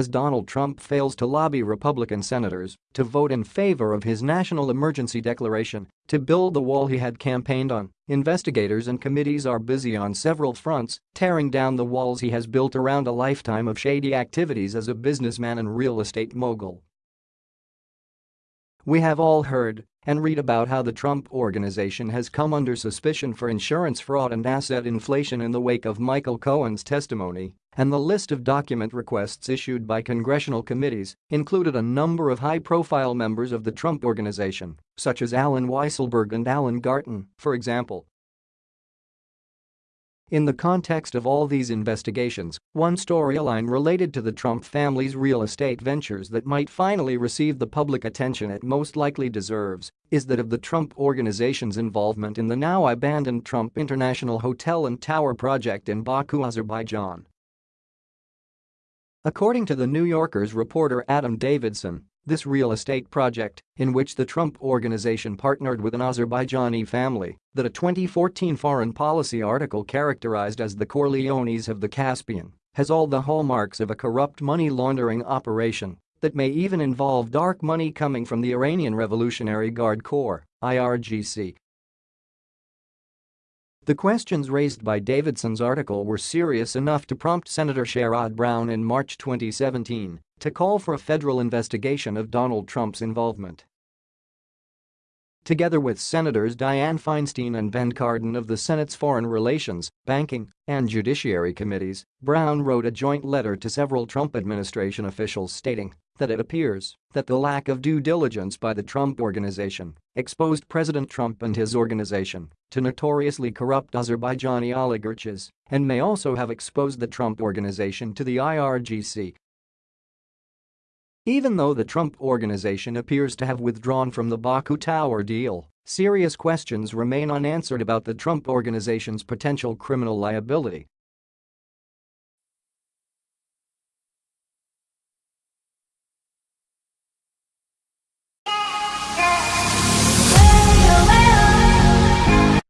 as Donald Trump fails to lobby Republican senators to vote in favor of his national emergency declaration to build the wall he had campaigned on. Investigators and committees are busy on several fronts, tearing down the walls he has built around a lifetime of shady activities as a businessman and real estate mogul. We have all heard and read about how the Trump Organization has come under suspicion for insurance fraud and asset inflation in the wake of Michael Cohen's testimony, and the list of document requests issued by congressional committees included a number of high-profile members of the Trump Organization, such as Allen Weisselberg and Alan Garten, for example. In the context of all these investigations, one storyline related to the Trump family's real estate ventures that might finally receive the public attention it most likely deserves is that of the Trump Organization's involvement in the now abandoned Trump International Hotel and Tower project in Baku, Azerbaijan. According to the New Yorker's reporter Adam Davidson, this real estate project, in which the Trump Organization partnered with an Azerbaijani family that a 2014 foreign policy article characterized as the Corleones of the Caspian, has all the hallmarks of a corrupt money laundering operation that may even involve dark money coming from the Iranian Revolutionary Guard Corps IRGC. The questions raised by Davidson's article were serious enough to prompt Senator Sherrod Brown in March 2017 to call for a federal investigation of Donald Trump's involvement. Together with Senators Dianne Feinstein and Ben Cardin of the Senate's Foreign Relations, Banking, and Judiciary Committees, Brown wrote a joint letter to several Trump administration officials stating that it appears that the lack of due diligence by the Trump Organization exposed President Trump and his organization to notoriously corrupt Azerbaijani oligarchs and may also have exposed the Trump Organization to the IRGC even though the Trump Organization appears to have withdrawn from the Baku Tower deal, serious questions remain unanswered about the Trump Organization's potential criminal liability